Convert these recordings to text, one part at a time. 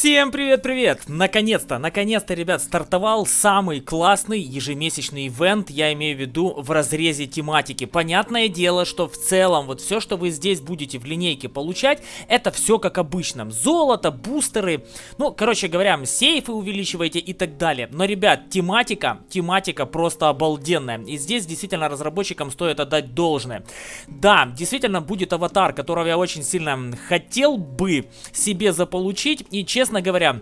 Всем привет-привет! Наконец-то, наконец-то, ребят, стартовал самый классный ежемесячный ивент, я имею в виду в разрезе тематики. Понятное дело, что в целом вот все, что вы здесь будете в линейке получать, это все как обычно. Золото, бустеры, ну, короче говоря, сейфы увеличиваете и так далее. Но, ребят, тематика, тематика просто обалденная. И здесь действительно разработчикам стоит отдать должное. Да, действительно будет аватар, которого я очень сильно хотел бы себе заполучить. И, честно честно говоря,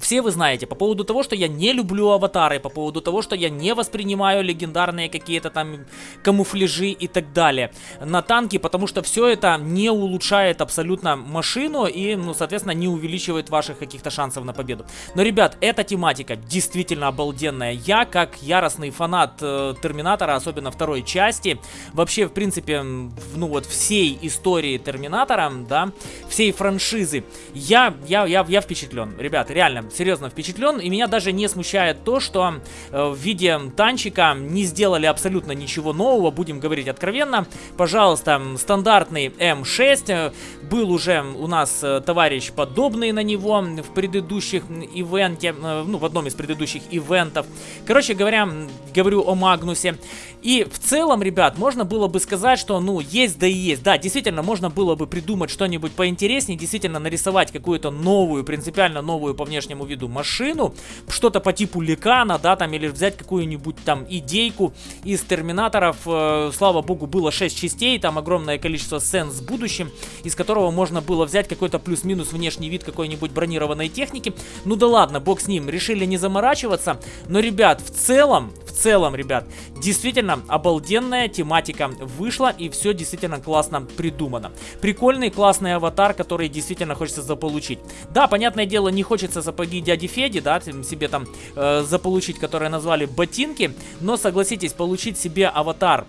все вы знаете, по поводу того, что я не люблю аватары, по поводу того, что я не воспринимаю легендарные какие-то там камуфляжи и так далее на танки, потому что все это не улучшает абсолютно машину и, ну, соответственно, не увеличивает ваших каких-то шансов на победу. Но, ребят, эта тематика действительно обалденная. Я, как яростный фанат э, Терминатора, особенно второй части, вообще, в принципе, ну вот всей истории Терминатора, да, всей франшизы, я, я, я, я впечатлен. Ребят, реально, серьезно впечатлен. И меня даже не смущает то, что э, в виде танчика не сделали абсолютно ничего нового, будем говорить откровенно. Пожалуйста, стандартный М6. Был уже у нас э, товарищ подобный на него в предыдущих ивенте, э, ну, в одном из предыдущих ивентов. Короче говоря, говорю о Магнусе. И в целом, ребят, можно было бы сказать, что, ну, есть да и есть. Да, действительно, можно было бы придумать что-нибудь поинтереснее, действительно нарисовать какую-то новую, принципиально новую по внешнему внешнему виду машину, что-то по типу Ликана, да, там, или взять какую-нибудь там идейку из Терминаторов. Э, слава богу, было 6 частей, там огромное количество сцен с будущим, из которого можно было взять какой-то плюс-минус внешний вид какой-нибудь бронированной техники. Ну да ладно, бог с ним, решили не заморачиваться, но, ребят, в целом, в целом, ребят, действительно обалденная тематика вышла, и все действительно классно придумано. Прикольный, классный аватар, который действительно хочется заполучить. Да, понятное дело, не хочется сапоги дяди Феди, да, себе там э, заполучить, которые назвали ботинки, но согласитесь, получить себе аватар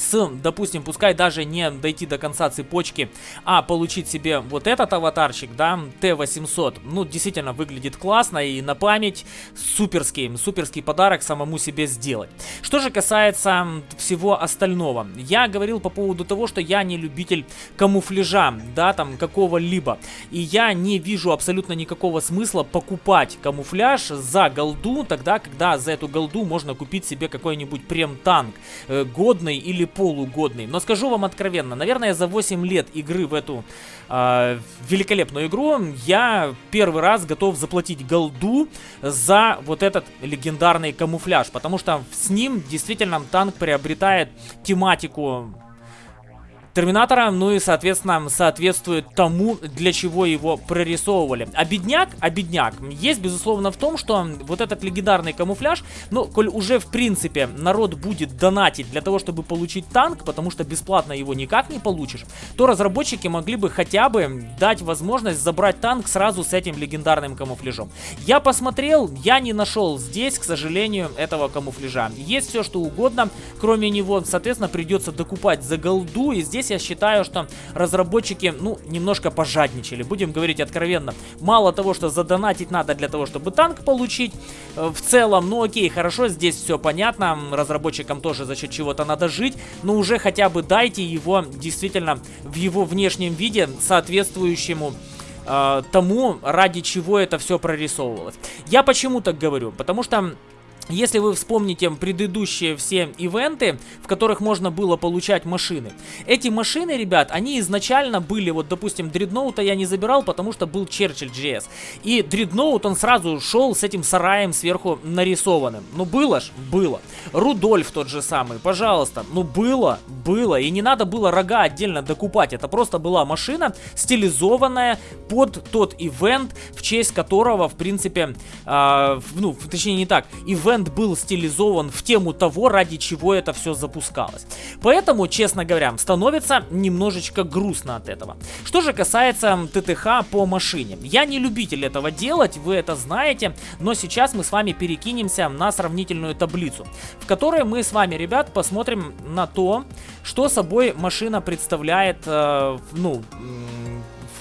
с, допустим, пускай даже не дойти до конца цепочки, а получить себе вот этот аватарчик, да, Т-800, ну, действительно выглядит классно и на память суперский, суперский подарок самому себе сделать. Что же касается всего остального, я говорил по поводу того, что я не любитель камуфляжа, да, там, какого-либо, и я не вижу абсолютно никакого смысла покупать камуфляж за голду, тогда, когда за эту голду можно купить себе какой-нибудь прем-танк, э, годный или полугодный. Но скажу вам откровенно, наверное, за 8 лет игры в эту э, великолепную игру я первый раз готов заплатить голду за вот этот легендарный камуфляж. Потому что с ним действительно танк приобретает тематику Терминатора, ну и, соответственно, соответствует тому, для чего его прорисовывали. А бедняк, а бедняк, есть, безусловно, в том, что вот этот легендарный камуфляж, ну, коль уже, в принципе, народ будет донатить для того, чтобы получить танк, потому что бесплатно его никак не получишь, то разработчики могли бы хотя бы дать возможность забрать танк сразу с этим легендарным камуфляжом. Я посмотрел, я не нашел здесь, к сожалению, этого камуфляжа. Есть все, что угодно, кроме него, соответственно, придется докупать за голду, и здесь здесь я считаю, что разработчики, ну, немножко пожадничали. Будем говорить откровенно. Мало того, что задонатить надо для того, чтобы танк получить, э, в целом, ну окей, хорошо, здесь все понятно. Разработчикам тоже за счет чего-то надо жить. Но уже хотя бы дайте его действительно в его внешнем виде соответствующему э, тому, ради чего это все прорисовывалось. Я почему так говорю? Потому что если вы вспомните предыдущие все ивенты, в которых можно было получать машины. Эти машины, ребят, они изначально были, вот, допустим, Дредноута я не забирал, потому что был Черчилль GS. И Дредноут, он сразу шел с этим сараем сверху нарисованным. Ну, было ж? Было. Рудольф тот же самый, пожалуйста. Ну, было, было. И не надо было рога отдельно докупать. Это просто была машина, стилизованная под тот ивент, в честь которого, в принципе, э, ну, точнее не так, ивент бренд был стилизован в тему того, ради чего это все запускалось. Поэтому, честно говоря, становится немножечко грустно от этого. Что же касается ТТХ по машине. Я не любитель этого делать, вы это знаете, но сейчас мы с вами перекинемся на сравнительную таблицу, в которой мы с вами, ребят, посмотрим на то, что собой машина представляет, э, ну,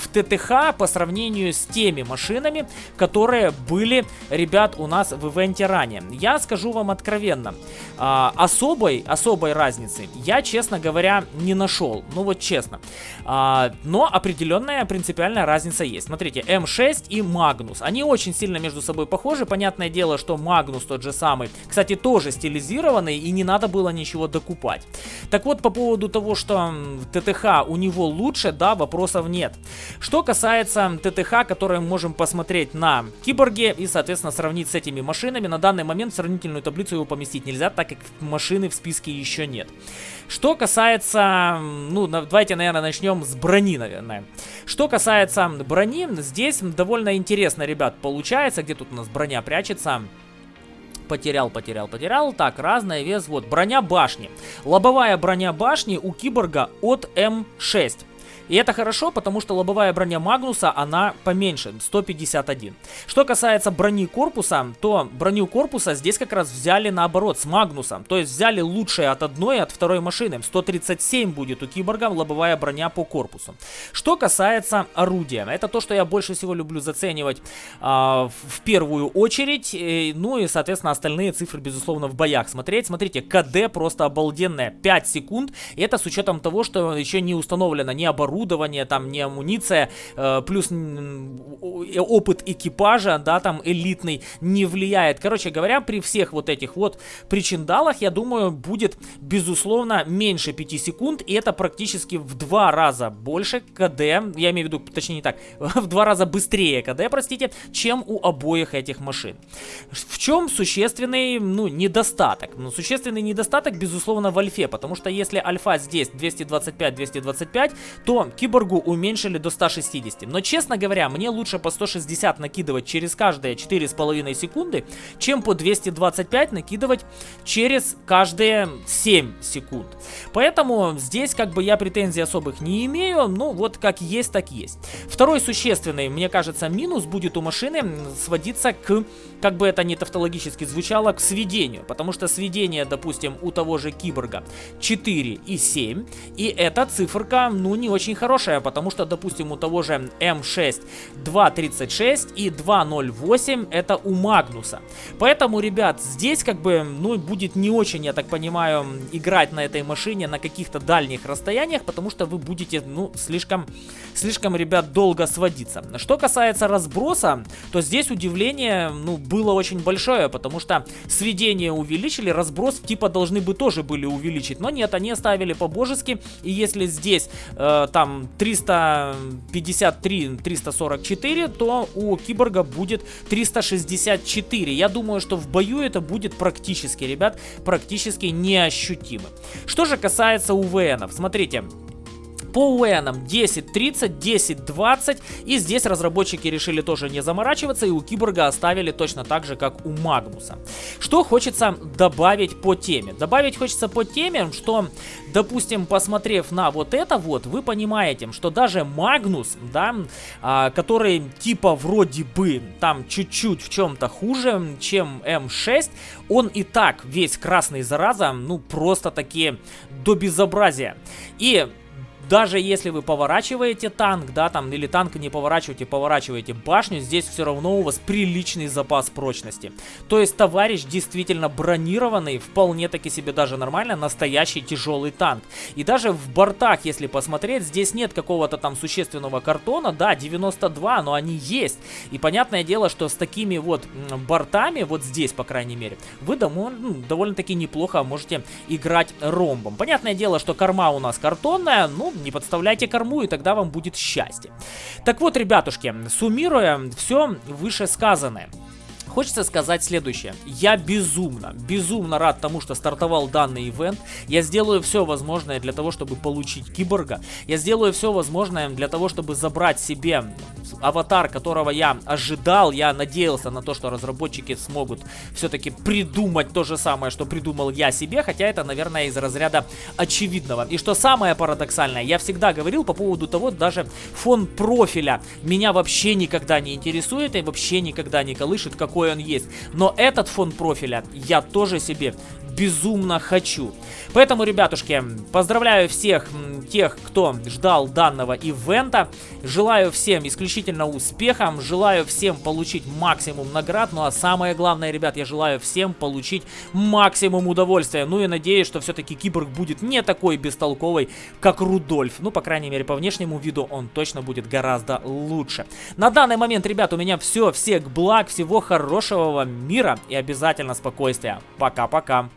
в ТТХ по сравнению с теми машинами, которые были, ребят, у нас в ивенте ранее. Я скажу вам откровенно, а, особой, особой разницы я, честно говоря, не нашел. Ну вот честно. А, но определенная принципиальная разница есть. Смотрите, М6 и Магнус. Они очень сильно между собой похожи. Понятное дело, что Магнус тот же самый. Кстати, тоже стилизированный и не надо было ничего докупать. Так вот, по поводу того, что ТТХ у него лучше, да, вопросов нет. Что касается ТТХ, который мы можем посмотреть на Киборге и, соответственно, сравнить с этими машинами, на данный момент сравнительную таблицу его поместить нельзя, так как машины в списке еще нет. Что касается, ну, давайте, наверное, начнем с брони, наверное. Что касается брони, здесь довольно интересно, ребят, получается, где тут у нас броня прячется потерял, потерял, потерял. Так, разная вес. Вот, броня башни. Лобовая броня башни у киборга от М6. И это хорошо, потому что лобовая броня Магнуса, она поменьше, 151. Что касается брони корпуса, то броню корпуса здесь как раз взяли наоборот, с Магнусом. То есть взяли лучшее от одной и от второй машины. 137 будет у киборга лобовая броня по корпусу. Что касается орудия, это то, что я больше всего люблю заценивать э, в первую очередь. И, ну и, соответственно, остальные цифры, безусловно, в боях смотреть. Смотрите, КД просто обалденная, 5 секунд. И это с учетом того, что еще не установлено ни оборудование, оборудование, там не амуниция, э, плюс опыт экипажа, да, там элитный не влияет. Короче говоря, при всех вот этих вот причиндалах, я думаю, будет, безусловно, меньше 5 секунд, и это практически в два раза больше КД, я имею в виду, точнее не так, в два раза быстрее КД, простите, чем у обоих этих машин. В чем существенный, ну, недостаток? Ну, существенный недостаток, безусловно, в альфе, потому что если альфа здесь 225-225, то киборгу уменьшили до 160. Но, честно говоря, мне лучше по 160 накидывать через каждые 4,5 секунды, чем по 225 накидывать через каждые 7 секунд. Поэтому здесь как бы я претензий особых не имею, ну вот как есть, так есть. Второй существенный, мне кажется, минус будет у машины сводиться к, как бы это ни тавтологически звучало, к сведению. Потому что сведение, допустим, у того же киборга 4 и 7, и эта циферка, ну, не очень хорошая, потому что, допустим, у того же М6 2.36 и 2.08 это у Магнуса. Поэтому, ребят, здесь как бы, ну, будет не очень, я так понимаю, играть на этой машине на каких-то дальних расстояниях, потому что вы будете, ну, слишком, слишком, ребят, долго сводиться. Что касается разброса, то здесь удивление, ну, было очень большое, потому что сведение увеличили, разброс типа должны бы тоже были увеличить, но нет, они оставили по-божески, и если здесь, э, там, там 353-344, то у Киборга будет 364. Я думаю, что в бою это будет практически, ребят, практически неощутимо. Что же касается УВНов, смотрите, по УНам 10.30, 10.20. И здесь разработчики решили тоже не заморачиваться и у Киборга оставили точно так же, как у Магнуса. Что хочется добавить по теме? Добавить хочется по теме, что, допустим, посмотрев на вот это вот, вы понимаете, что даже Магнус, да, а, который типа вроде бы там чуть-чуть в чем-то хуже, чем М6, он и так весь красный зараза, ну просто такие до безобразия. И даже если вы поворачиваете танк, да, там, или танк не поворачиваете, поворачиваете башню, здесь все равно у вас приличный запас прочности. То есть товарищ действительно бронированный, вполне таки себе даже нормально, настоящий тяжелый танк. И даже в бортах, если посмотреть, здесь нет какого-то там существенного картона, да, 92, но они есть. И понятное дело, что с такими вот бортами, вот здесь, по крайней мере, вы ну, довольно-таки неплохо можете играть ромбом. Понятное дело, что корма у нас картонная, ну, не подставляйте корму, и тогда вам будет счастье. Так вот, ребятушки, суммируя все вышесказанное. Хочется сказать следующее. Я безумно, безумно рад тому, что стартовал данный ивент. Я сделаю все возможное для того, чтобы получить киборга. Я сделаю все возможное для того, чтобы забрать себе аватар, которого я ожидал. Я надеялся на то, что разработчики смогут все-таки придумать то же самое, что придумал я себе. Хотя это, наверное, из разряда очевидного. И что самое парадоксальное, я всегда говорил по поводу того, даже фон профиля меня вообще никогда не интересует и вообще никогда не колышет, какой какой он есть. Но этот фон профиля я тоже себе безумно хочу. Поэтому, ребятушки, поздравляю всех тех, кто ждал данного ивента. Желаю всем исключительно успеха, желаю всем получить максимум наград, ну а самое главное, ребят, я желаю всем получить максимум удовольствия. Ну и надеюсь, что все-таки Киборг будет не такой бестолковый, как Рудольф. Ну, по крайней мере, по внешнему виду он точно будет гораздо лучше. На данный момент, ребят, у меня все. Всех благ, всего хорошего вам мира и обязательно спокойствия. Пока-пока.